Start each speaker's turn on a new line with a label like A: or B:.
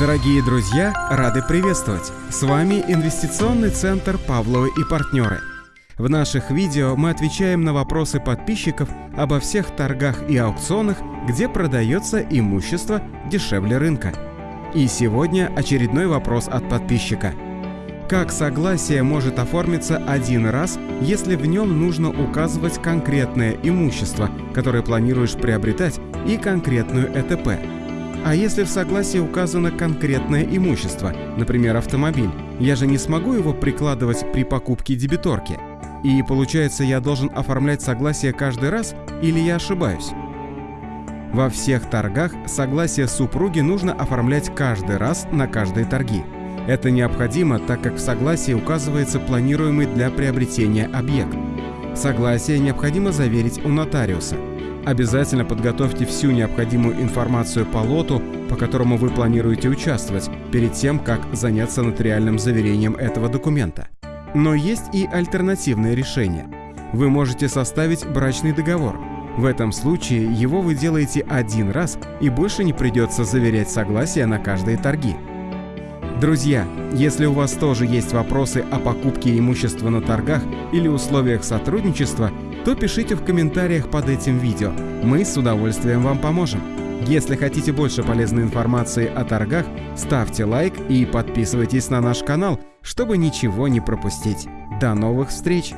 A: Дорогие друзья, рады приветствовать! С вами инвестиционный центр «Павловы и партнеры». В наших видео мы отвечаем на вопросы подписчиков обо всех торгах и аукционах, где продается имущество дешевле рынка. И сегодня очередной вопрос от подписчика. Как согласие может оформиться один раз, если в нем нужно указывать конкретное имущество, которое планируешь приобретать, и конкретную ЭТП? А если в согласии указано конкретное имущество, например, автомобиль, я же не смогу его прикладывать при покупке дебиторки. И получается, я должен оформлять согласие каждый раз или я ошибаюсь? Во всех торгах согласие супруги нужно оформлять каждый раз на каждые торги. Это необходимо, так как в согласии указывается планируемый для приобретения объект. Согласие необходимо заверить у нотариуса – Обязательно подготовьте всю необходимую информацию по лоту, по которому вы планируете участвовать, перед тем, как заняться нотариальным заверением этого документа. Но есть и альтернативное решение. Вы можете составить брачный договор. В этом случае его вы делаете один раз и больше не придется заверять согласие на каждые торги. Друзья, если у вас тоже есть вопросы о покупке имущества на торгах или условиях сотрудничества, то пишите в комментариях под этим видео. Мы с удовольствием вам поможем. Если хотите больше полезной информации о торгах, ставьте лайк и подписывайтесь на наш канал, чтобы ничего не пропустить. До новых встреч!